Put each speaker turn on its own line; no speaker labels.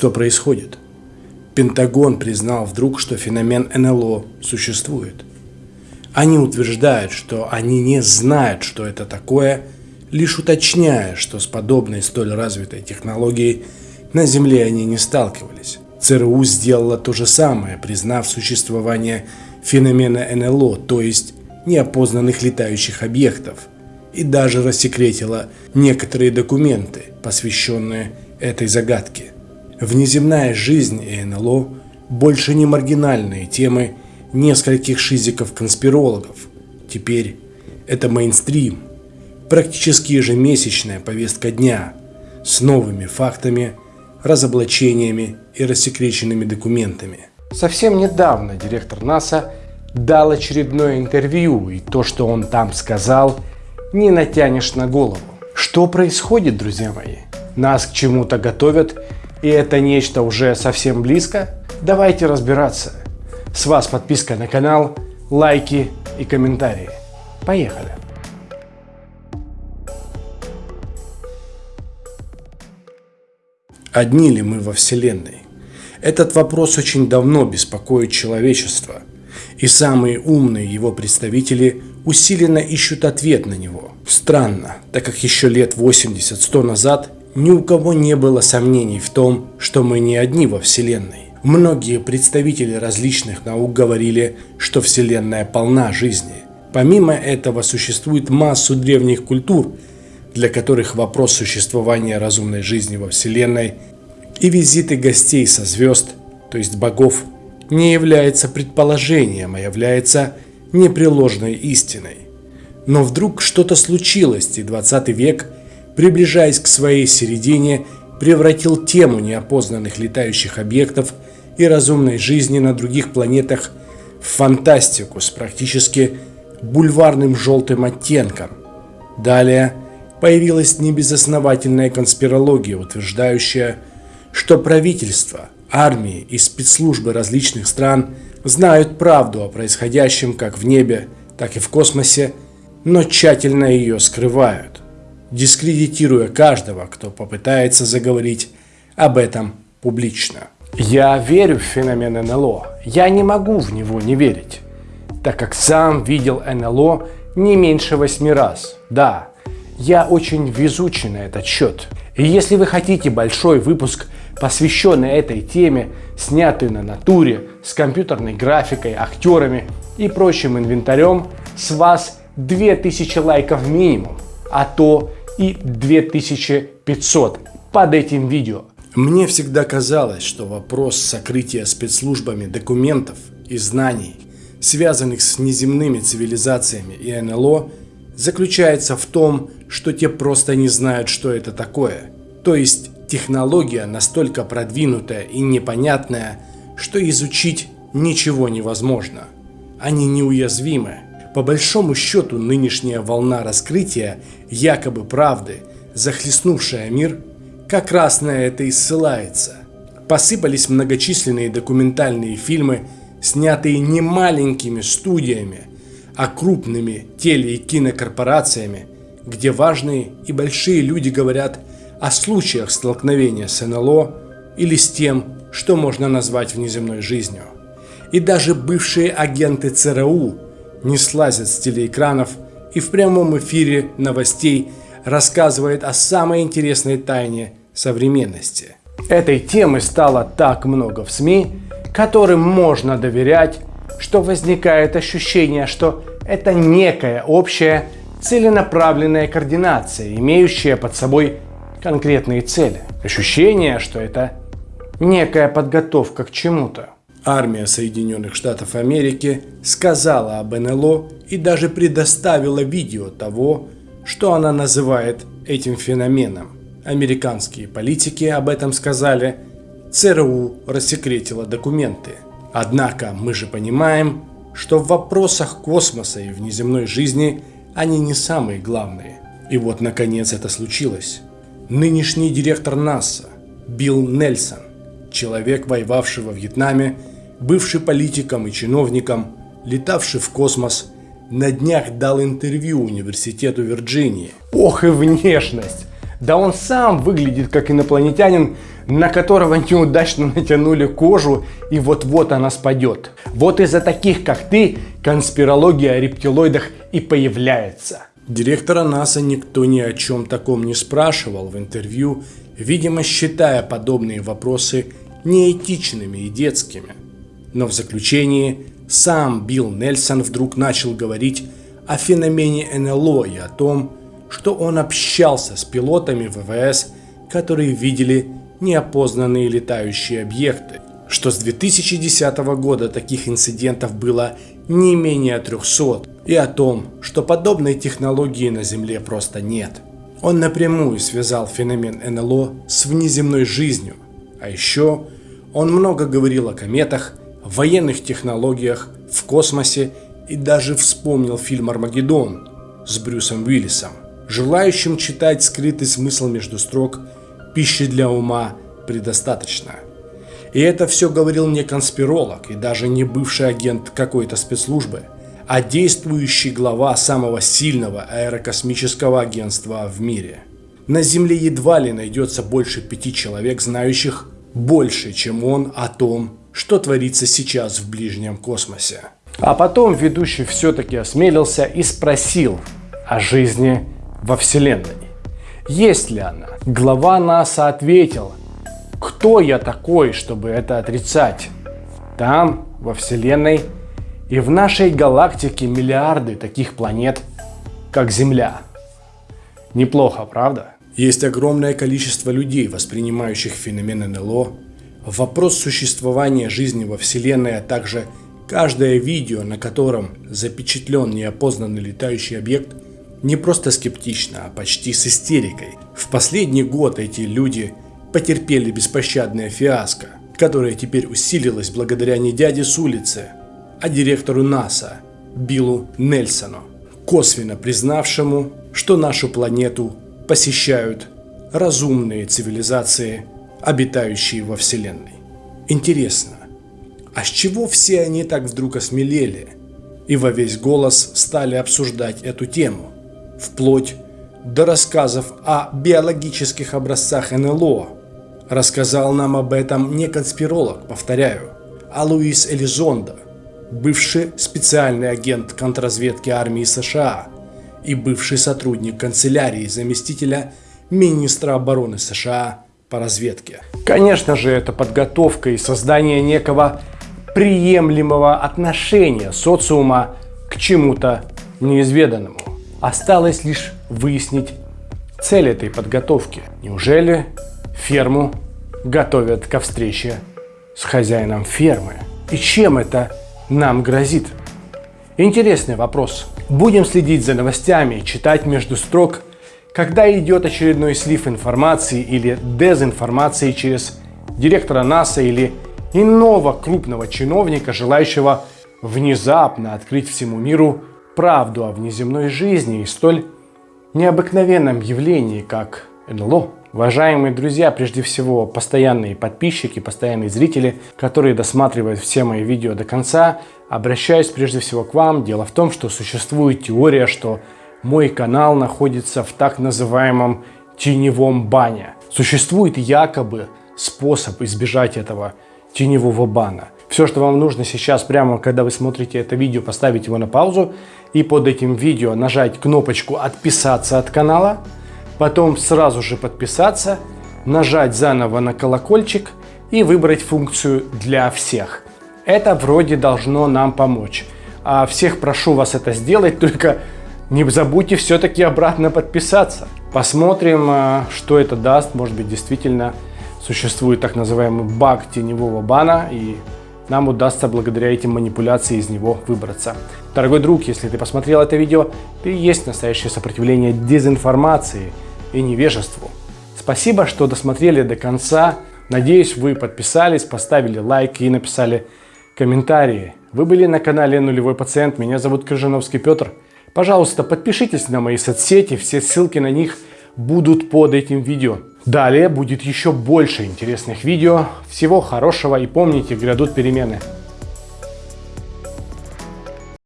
Что происходит? Пентагон признал вдруг, что феномен НЛО существует. Они утверждают, что они не знают, что это такое, лишь уточняя, что с подобной столь развитой технологией на Земле они не сталкивались. ЦРУ сделала то же самое, признав существование феномена НЛО, то есть неопознанных летающих объектов, и даже рассекретила некоторые документы, посвященные этой загадке. Внеземная жизнь и НЛО больше не маргинальные темы нескольких шизиков-конспирологов. Теперь это мейнстрим, практически ежемесячная повестка дня с новыми фактами, разоблачениями и рассекреченными документами. Совсем недавно директор НАСА дал очередное интервью, и то, что он там сказал, не натянешь на голову. Что происходит, друзья мои? Нас к чему-то готовят, и это нечто уже совсем близко? Давайте разбираться. С вас подписка на канал, лайки и комментарии. Поехали! Одни ли мы во Вселенной? Этот вопрос очень давно беспокоит человечество, и самые умные его представители усиленно ищут ответ на него. Странно, так как еще лет 80-100 назад ни у кого не было сомнений в том, что мы не одни во Вселенной. Многие представители различных наук говорили, что Вселенная полна жизни. Помимо этого существует массу древних культур – для которых вопрос существования разумной жизни во Вселенной и визиты гостей со звезд, то есть богов, не является предположением, а является непреложной истиной. Но вдруг что-то случилось, и 20 век, приближаясь к своей середине, превратил тему неопознанных летающих объектов и разумной жизни на других планетах в фантастику с практически бульварным желтым оттенком. Далее – появилась небезосновательная конспирология, утверждающая, что правительства, армии и спецслужбы различных стран знают правду о происходящем как в небе, так и в космосе, но тщательно ее скрывают, дискредитируя каждого, кто попытается заговорить об этом публично. Я верю в феномен НЛО. Я не могу в него не верить, так как сам видел НЛО не меньше восьми раз. Да, я очень везучий на этот счет. И если вы хотите большой выпуск, посвященный этой теме, снятый на натуре, с компьютерной графикой, актерами и прочим инвентарем, с вас 2000 лайков минимум, а то и 2500 под этим видео. Мне всегда казалось, что вопрос сокрытия спецслужбами документов и знаний, связанных с неземными цивилизациями и НЛО, заключается в том, что те просто не знают, что это такое. То есть технология настолько продвинутая и непонятная, что изучить ничего невозможно. Они неуязвимы. По большому счету нынешняя волна раскрытия якобы правды, захлестнувшая мир, как раз на это и ссылается. Посыпались многочисленные документальные фильмы, снятые немаленькими студиями, а крупными теле- и кинокорпорациями, где важные и большие люди говорят о случаях столкновения с НЛО или с тем, что можно назвать внеземной жизнью. И даже бывшие агенты ЦРУ не слазят с телеэкранов и в прямом эфире новостей рассказывает о самой интересной тайне современности. Этой темы стало так много в СМИ, которым можно доверять, что возникает ощущение, что это некая общая целенаправленная координация, имеющая под собой конкретные цели. Ощущение, что это некая подготовка к чему-то. Армия Соединенных Штатов Америки сказала об НЛО и даже предоставила видео того, что она называет этим феноменом. Американские политики об этом сказали, ЦРУ рассекретила документы. Однако мы же понимаем, что в вопросах космоса и внеземной жизни они не самые главные. И вот наконец это случилось. Нынешний директор НАСА Билл Нельсон, человек, воевавший во Вьетнаме, бывший политиком и чиновником, летавший в космос, на днях дал интервью университету Вирджинии. Ох и внешность! Да он сам выглядит как инопланетянин, на которого неудачно натянули кожу и вот-вот она спадет. Вот из-за таких, как ты, конспирология о рептилоидах и появляется. Директора НАСА никто ни о чем таком не спрашивал в интервью, видимо считая подобные вопросы неэтичными и детскими. Но в заключении сам Билл Нельсон вдруг начал говорить о феномене НЛО и о том, что он общался с пилотами ВВС, которые видели неопознанные летающие объекты, что с 2010 года таких инцидентов было не менее 300, и о том, что подобной технологии на Земле просто нет. Он напрямую связал феномен НЛО с внеземной жизнью, а еще он много говорил о кометах, военных технологиях, в космосе и даже вспомнил фильм «Армагеддон» с Брюсом Уиллисом. Желающим читать скрытый смысл между строк пищи для ума предостаточно. И это все говорил не конспиролог и даже не бывший агент какой-то спецслужбы, а действующий глава самого сильного аэрокосмического агентства в мире. На Земле едва ли найдется больше пяти человек, знающих больше, чем он о том, что творится сейчас в ближнем космосе. А потом ведущий все-таки осмелился и спросил о жизни во Вселенной. Есть ли она? Глава НАСА ответил, кто я такой, чтобы это отрицать? Там, во Вселенной, и в нашей галактике миллиарды таких планет, как Земля. Неплохо, правда? Есть огромное количество людей, воспринимающих феномен НЛО, вопрос существования жизни во Вселенной, а также каждое видео, на котором запечатлен неопознанный летающий объект – не просто скептично, а почти с истерикой. В последний год эти люди потерпели беспощадное фиаско, которое теперь усилилось благодаря не дяде с улицы, а директору НАСА Биллу Нельсону, косвенно признавшему, что нашу планету посещают разумные цивилизации, обитающие во Вселенной. Интересно, а с чего все они так вдруг осмелели и во весь голос стали обсуждать эту тему? вплоть до рассказов о биологических образцах НЛО. Рассказал нам об этом не конспиролог, повторяю, а Луис Элизондо, бывший специальный агент контрразведки армии США и бывший сотрудник канцелярии заместителя министра обороны США по разведке. Конечно же, это подготовка и создание некого приемлемого отношения социума к чему-то неизведанному. Осталось лишь выяснить цель этой подготовки. Неужели ферму готовят ко встрече с хозяином фермы? И чем это нам грозит? Интересный вопрос. Будем следить за новостями, читать между строк, когда идет очередной слив информации или дезинформации через директора НАСА или иного крупного чиновника, желающего внезапно открыть всему миру правду о внеземной жизни и столь необыкновенном явлении, как НЛО. Уважаемые друзья, прежде всего постоянные подписчики, постоянные зрители, которые досматривают все мои видео до конца, обращаюсь прежде всего к вам. Дело в том, что существует теория, что мой канал находится в так называемом теневом бане. Существует якобы способ избежать этого теневого бана. Все, что вам нужно сейчас, прямо когда вы смотрите это видео, поставить его на паузу и под этим видео нажать кнопочку «Отписаться от канала», потом сразу же подписаться, нажать заново на колокольчик и выбрать функцию «Для всех». Это вроде должно нам помочь. А всех прошу вас это сделать, только не забудьте все-таки обратно подписаться. Посмотрим, а, что это даст. Может быть, действительно существует так называемый баг теневого бана, и нам удастся благодаря этим манипуляциям из него выбраться. Дорогой друг, если ты посмотрел это видео, ты есть настоящее сопротивление дезинформации и невежеству. Спасибо, что досмотрели до конца. Надеюсь, вы подписались, поставили лайк и написали комментарии. Вы были на канале Нулевой Пациент. Меня зовут Крыжановский Петр. Пожалуйста, подпишитесь на мои соцсети. Все ссылки на них будут под этим видео. Далее будет еще больше интересных видео. Всего хорошего и помните, грядут перемены.